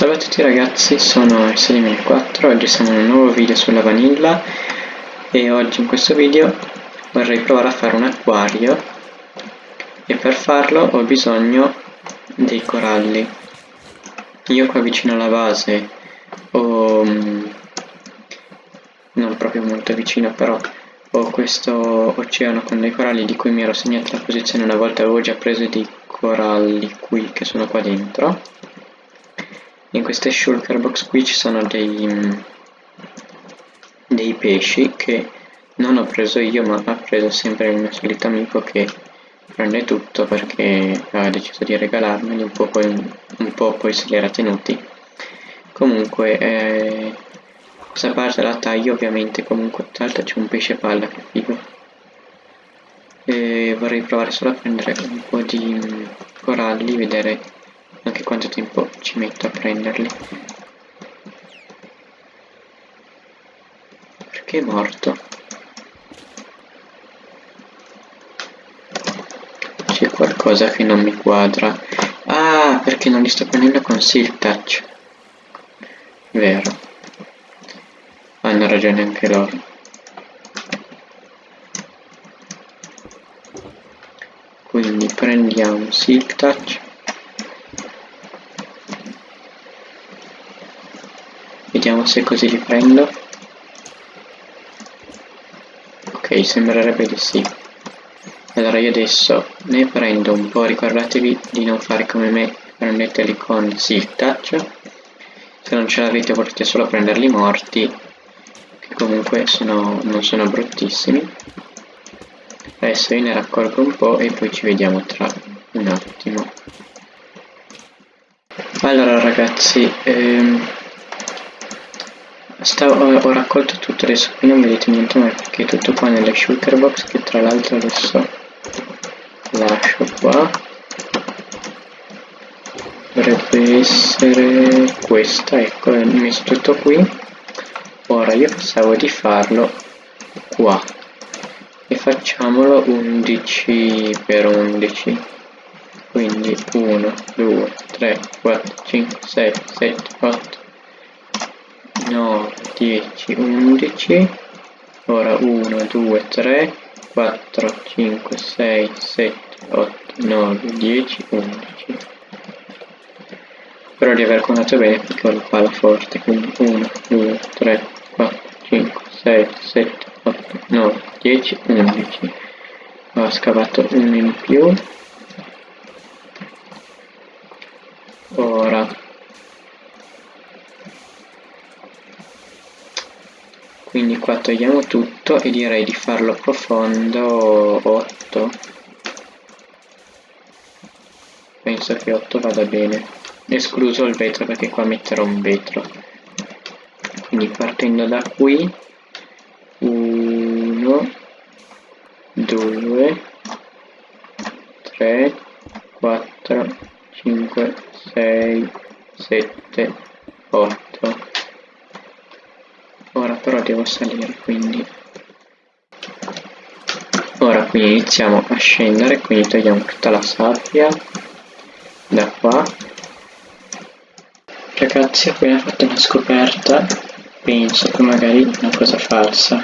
Salve a tutti ragazzi, sono S2004, oggi siamo in un nuovo video sulla vanilla. E oggi in questo video vorrei provare a fare un acquario. E per farlo ho bisogno dei coralli. Io qua vicino alla base ho, mm, non proprio molto vicino però, ho questo oceano con dei coralli di cui mi ero segnato la posizione una volta avevo già preso dei coralli qui che sono qua dentro in queste shulker box qui ci sono dei, dei pesci che non ho preso io ma ha preso sempre il mio solito amico che prende tutto perché ha deciso di regalarmeli un po' poi, un po poi se li era tenuti. Comunque eh, questa parte la taglio ovviamente comunque tra l'altro c'è un pesce palla che figo. E vorrei provare solo a prendere un po' di coralli vedere anche quanto tempo ci metto a prenderli? Perché è morto? C'è qualcosa che non mi quadra. Ah perché non li sto prendendo con Silk Touch. Vero. Hanno ragione anche loro. Quindi prendiamo Silk Touch Vediamo se così li prendo. Ok, sembrerebbe di sì. Allora io adesso ne prendo un po', ricordatevi di non fare come me, prendeteli con Silk Touch. Se non ce l'avete potete solo prenderli morti, che comunque sono, non sono bruttissimi. Adesso io ne raccolgo un po' e poi ci vediamo tra un attimo. Allora ragazzi, ehm, Stavo, ho, ho, raccolto tutto adesso qui non vedete niente ma perché tutto qua nelle shulker box che tra l'altro adesso lascio qua. Dovrebbe essere questa ecco ho messo tutto qui. Ora io pensavo di farlo qua. E facciamolo 11 per 11 quindi 1 2 3 4 5 6 7 8 9, 10, 11, ora 1, 2, 3, 4, 5, 6, 7, 8, 9, 10, 11. Spero di aver contato bene perché ho la palla forte, quindi 1, 2, 3, 4, 5, 6, 7, 8, 9, 10, 11. Ho scavato uno in più. Ora quindi qua togliamo tutto e direi di farlo profondo 8 penso che 8 vada bene. Escluso il vetro perché qua metterò un vetro. Quindi partendo da qui 1 2 3 4 5 6 7 8 ora però devo salire quindi. Ora qui iniziamo a scendere quindi togliamo tutta la sabbia da qua. Ragazzi ho appena fatto una scoperta penso che magari una cosa falsa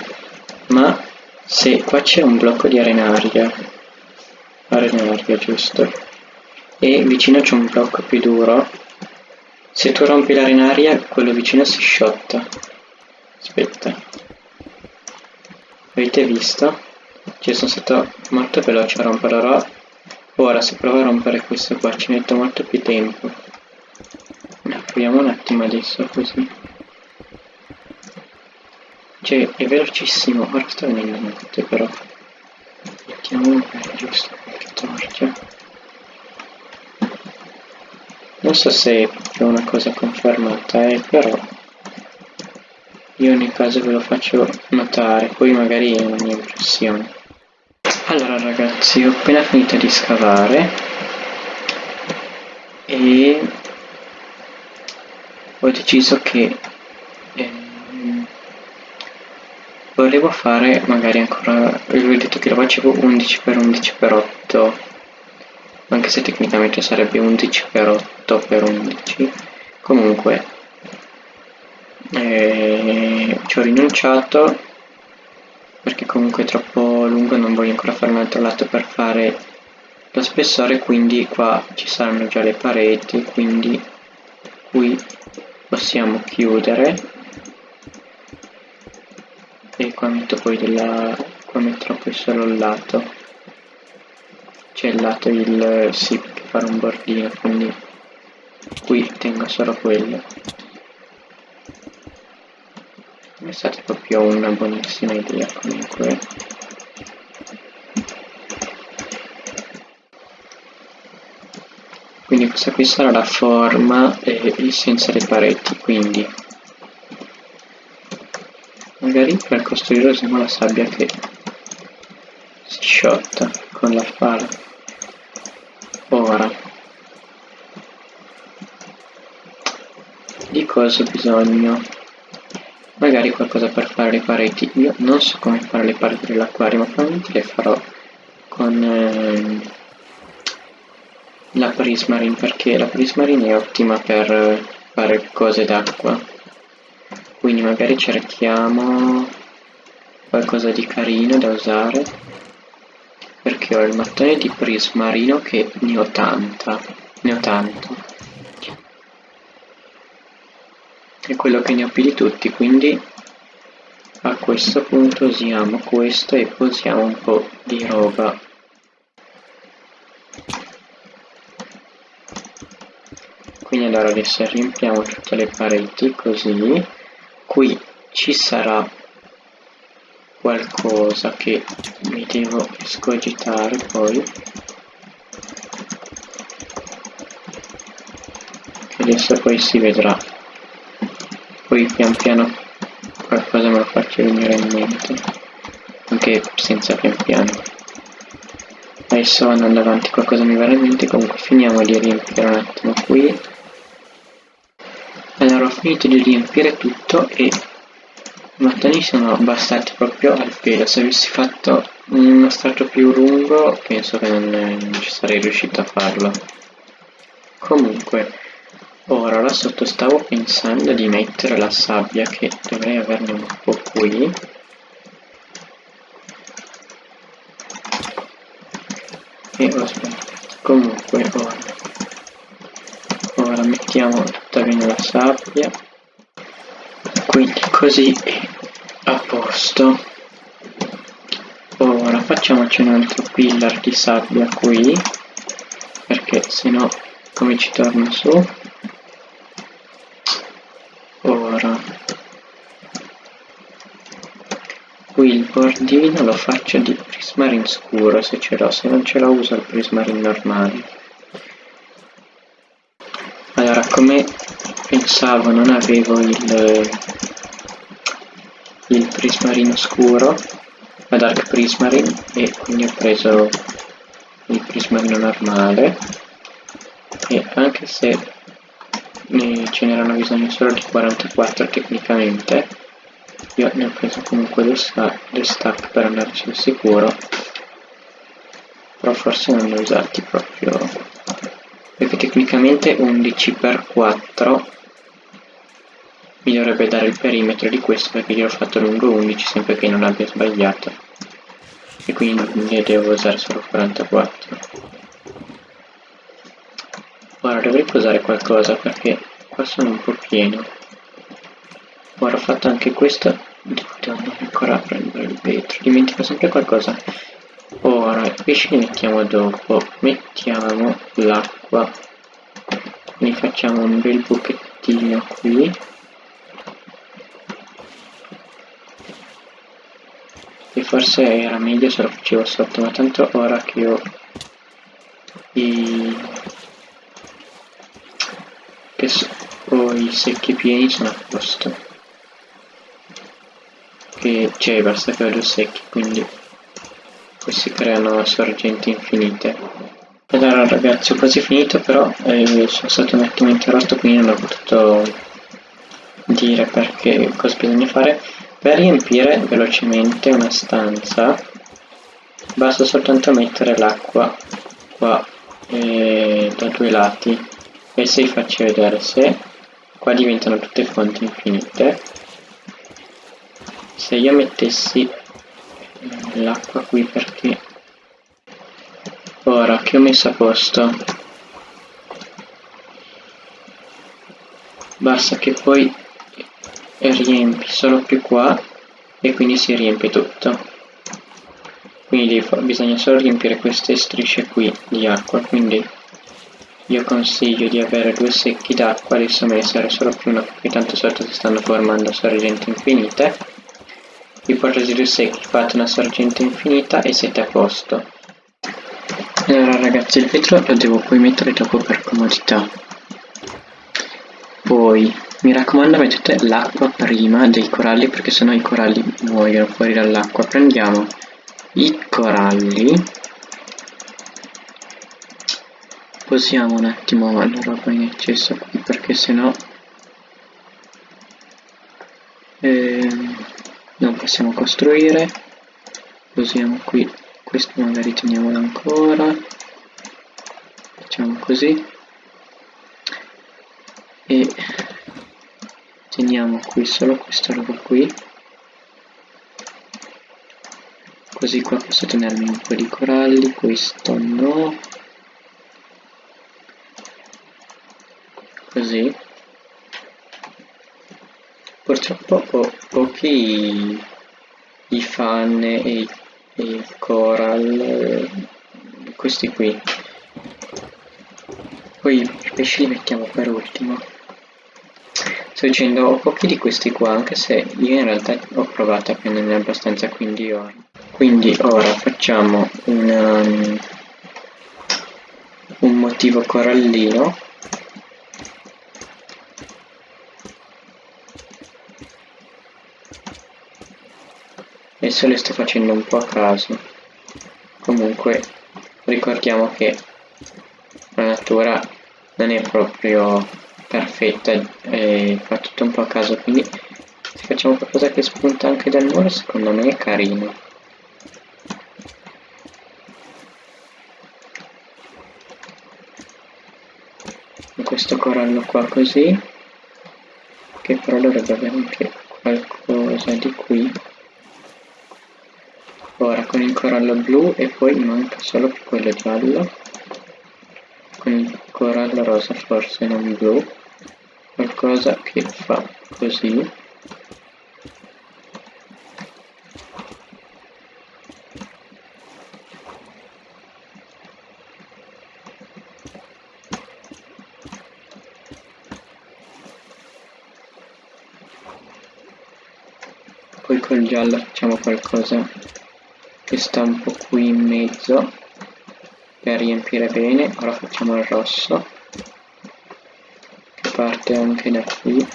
ma se qua c'è un blocco di arenaria arenaria giusto? E vicino c'è un blocco più duro se tu rompi l'arenaria quello vicino si sciotta. Aspetta avete visto? ci sono stato molto veloce a rompere ora se provo a rompere questo qua ci metto molto più tempo. Proviamo un attimo adesso così. Cioè è velocissimo. Ora sta venendo notte però. Mettiamo magari giusto qualche torcia. Non so se è una cosa confermata eh, però io ogni caso ve lo faccio notare, poi magari è una mia impressione. Allora ragazzi, ho appena finito di scavare e ho deciso che ehm, volevo fare magari ancora, vi ho detto che lo facevo 11 x 11 x 8 anche se tecnicamente sarebbe 11 x 8 x 11 comunque eh, ci ho rinunciato perché comunque è troppo lungo non voglio ancora fare un altro lato per fare lo spessore quindi qua ci saranno già le pareti quindi qui possiamo chiudere. E qua metto poi della qua metterò poi solo il lato. C'è il lato il sì per fare un bordino quindi qui tengo solo quello è stata proprio una buonissima idea comunque. Quindi questa qui sarà la forma e senza le pareti quindi. Magari per costruire usiamo la sabbia che si sciotta con la pala ora. Di cosa ho bisogno magari qualcosa per fare le pareti. Io non so come fare le pareti dell'acquario ma probabilmente le farò con ehm, la prismarine perché la prismarine è ottima per fare cose d'acqua. Quindi magari cerchiamo qualcosa di carino da usare perché ho il mattone di prismarino che ne ho tanta ne ho tanto. È quello che ne ho più di tutti quindi a questo punto usiamo questo e posiamo un po' di roba. Quindi allora adesso riempiamo tutte le pareti così. Qui ci sarà qualcosa che mi devo escogitare poi. Che adesso poi si vedrà. Poi pian piano faccio venire in mente anche senza pian piano. Adesso andando avanti qualcosa mi verrà in mente comunque finiamo di riempire un attimo qui. Allora ho finito di riempire tutto e i mattoni sono bastati proprio al pelo. Se avessi fatto uno strato più lungo penso che non, non ci sarei riuscito a farlo. Comunque Ora là sotto stavo pensando di mettere la sabbia che dovrei averne un po' qui. E ho sbagliato comunque ora. Ora mettiamo tutta bene la sabbia. Quindi così è a posto. Ora facciamoci un altro pillar di sabbia qui perché se no come ci torna su qui il bordino lo faccio di prismarine scuro se ce l'ho, se non ce l'ho uso il prismarine normale. Allora, come pensavo non avevo il, il prismarino scuro, la dark prismarine, e quindi ho preso il prismarino normale, e anche se ce n'erano bisogno solo di 44 tecnicamente, io ne ho preso comunque due, sta due stack per andare sul sicuro però forse non li ho usati proprio. Perché tecnicamente 11 x 4 mi dovrebbe dare il perimetro di questo perché ho fatto lungo 11 sempre che non abbia sbagliato. E quindi ne devo usare solo 44 ora dovrei posare qualcosa perché qua sono un po' pieno ora ho fatto anche questo devo ancora prendere il vetro. Dimentico sempre qualcosa. Ora i pesci li mettiamo dopo. Mettiamo l'acqua. Ne facciamo un bel buchettino qui. E forse era meglio se lo facevo sotto ma tanto ora che ho i che ho i secchi pieni sono a posto che cioè basta che due secchi quindi si creano sorgenti infinite. Allora ragazzi ho quasi finito però eh, sono stato un attimo interrotto quindi non ho potuto dire perché cosa bisogna fare. Per riempire velocemente una stanza basta soltanto mettere l'acqua qua eh, da due lati e se vi faccio vedere se qua diventano tutte fonti infinite se io mettessi l'acqua qui perché ora che ho messo a posto basta che poi riempi solo più qua e quindi si riempie tutto. Quindi bisogna solo riempire queste strisce qui di acqua quindi io consiglio di avere due secchi d'acqua adesso me ne serve solo più uno perché tanto sotto si stanno formando sorgenti infinite portate due secchi fate una sorgente infinita e siete a posto. Allora ragazzi il vetro lo devo poi mettere dopo per comodità. Poi mi raccomando mettete l'acqua prima dei coralli perché sennò i coralli muoiono fuori dall'acqua. Prendiamo i coralli. Posiamo un attimo la roba in eccesso qui perché sennò ehm, non possiamo costruire. Posiamo qui questo magari teniamolo ancora. Facciamo così. E teniamo qui solo questa roba qui. Così qua posso tenermi un po' di coralli questo no. Così. Purtroppo ho pochi i fan e i, e i coral questi qui. Poi i pesci li mettiamo per ultimo. Sto dicendo ho pochi di questi qua anche se io in realtà ho provato a prenderne abbastanza quindi ora quindi ora facciamo un, um, un motivo corallino adesso le sto facendo un po' a caso. Comunque ricordiamo che la natura non è proprio perfetta e fa tutto un po' a caso quindi se facciamo qualcosa che spunta anche dal muro secondo me è carino. Questo corallo qua così che però dovrebbe avere anche qualcosa di qui ora con il corallo blu e poi manca solo quello giallo. Con il corallo rosa forse non blu. Qualcosa che fa così. Poi col giallo facciamo qualcosa che sta un po' qui in mezzo per riempire bene. Ora facciamo il rosso che parte anche da qui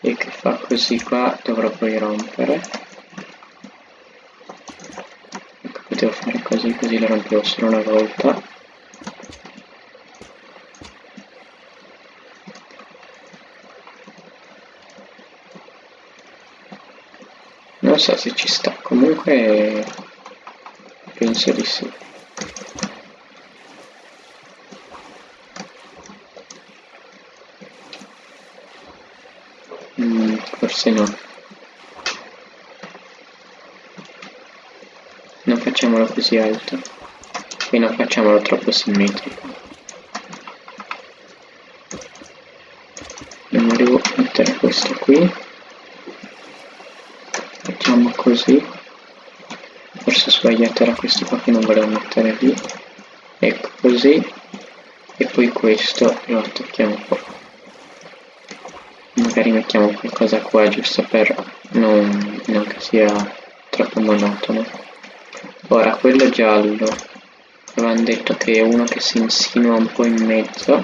e che fa così qua dovrò poi rompere. Ecco potevo fare così così lo rompevo solo una volta so se ci sta. Comunque penso di sì. Mm, forse no. Non facciamolo così alto. E non facciamolo troppo simmetrico. Io devo mettere questo qui così. Forse ho sbagliato era questo qua che non volevo mettere lì. Ecco così. E poi questo lo attacchiamo po' magari mettiamo qualcosa qua giusto per non, non che sia troppo monotono. Ora quello giallo. Avevano detto che è uno che si insinua un po' in mezzo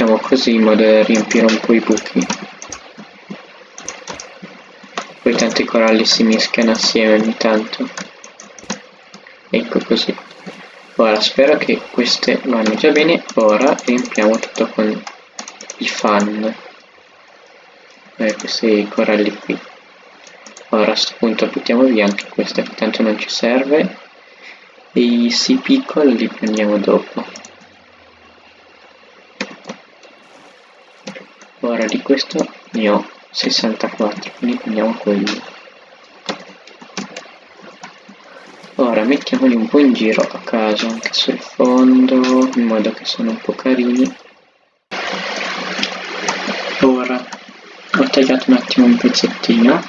facciamo così in modo da riempire un po' i buchi. Poi tanti coralli si mischiano assieme ogni tanto. Ecco così. Ora spero che queste vanno già bene. Ora riempiamo tutto con i fan. Eh, questi coralli qui. Ora a questo punto buttiamo via anche questo che tanto non ci serve. E i si piccoli li prendiamo dopo ora di questo ne ho 64 quindi prendiamo quello ora mettiamoli un po' in giro a caso anche sul fondo in modo che sono un po' carini. Ora ho tagliato un attimo un pezzettino.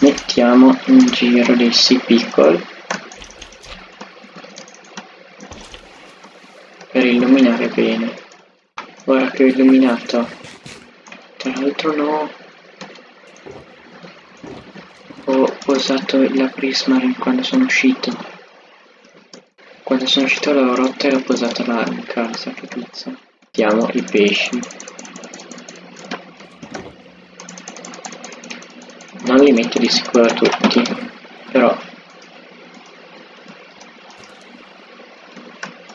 Mettiamo in giro dei si pickle. Per illuminare bene. Ora che ho illuminato tra l'altro no. Ho posato la prismarine quando sono uscito. Quando sono uscito l'avevo rotta e l'ho posata là in casa che pizza. Mettiamo i pesci non li metto di sicuro tutti però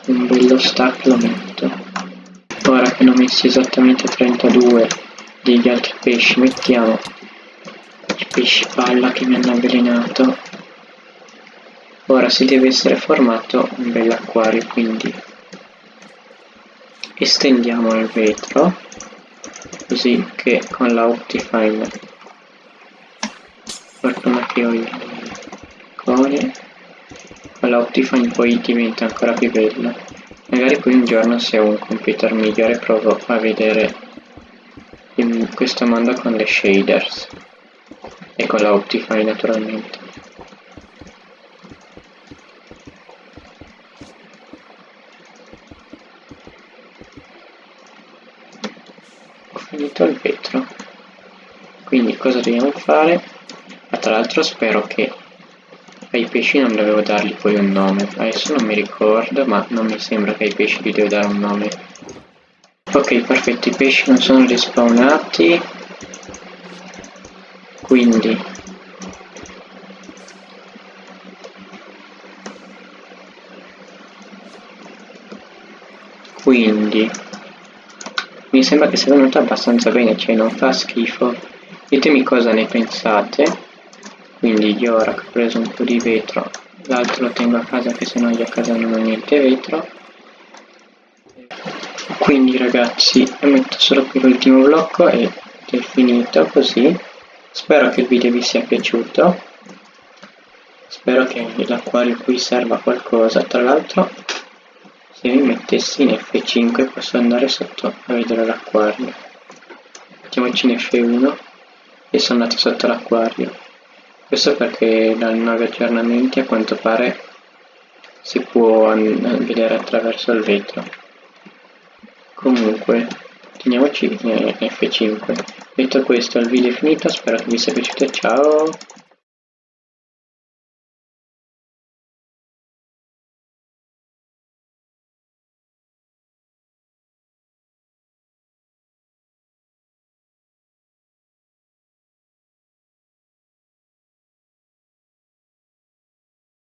un bello stack lo metto. Ora che ne ho messi esattamente 32 degli altri pesci mettiamo i pesci palla che mi hanno avvelenato. Ora si deve essere formato un bel acquario quindi estendiamo il vetro così che con la Optifine fortuna che ho il cone con la Optifine poi diventa ancora più bella magari poi un giorno se ho un computer migliore provo a vedere in questo mondo con le shaders. E con la Optifine naturalmente. Ho finito il vetro. Quindi cosa dobbiamo fare? Tra l'altro spero che ai pesci non dovevo dargli poi un nome. Adesso non mi ricordo ma non mi sembra che ai pesci gli devo dare un nome ok perfetto i pesci non sono rispawnati quindi. Quindi. Mi sembra che sia venuto abbastanza bene cioè non fa schifo. Ditemi cosa ne pensate. Quindi io ora che ho preso un po' di vetro. L'altro lo tengo a casa che se no io a casa non ho niente vetro quindi ragazzi metto solo qui l'ultimo blocco ed è finito così. Spero che il video vi sia piaciuto. Spero che l'acquario qui serva a qualcosa. Tra l'altro se mi mettessi in F5 posso andare sotto a vedere l'acquario. Mettiamoci in F1 e sono andato sotto l'acquario. Questo perché dai nuovi aggiornamenti a quanto pare si può vedere attraverso il vetro. Comunque, teniamoci in F5. Detto questo, il video è finito, spero che vi sia piaciuto, ciao!